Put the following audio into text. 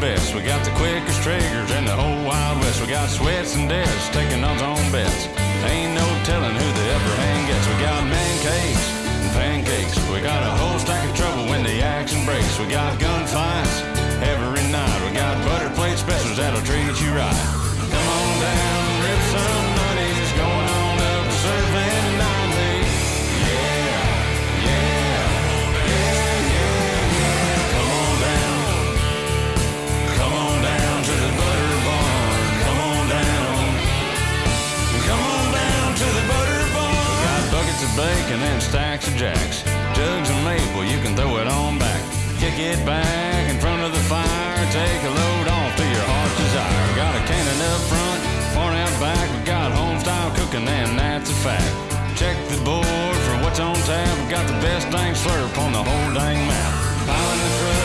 best. We got the quickest triggers in the whole Wild West. We got sweats and deaths taking odds on bets. Ain't no telling who the upper hand gets. We got man and pancakes. We got a whole stack of trouble when the action breaks. We got gunfights every night. We got butter plate specials that'll treat you right. bacon and stacks of jacks. Jugs and maple, you can throw it on back. Kick it back in front of the fire. Take a load off to your heart's desire. Got a cannon up front, far out back. We got home style cooking, and that's a fact. Check the board for what's on tap. We got the best dang slurp on the whole dang map. Piling the truck.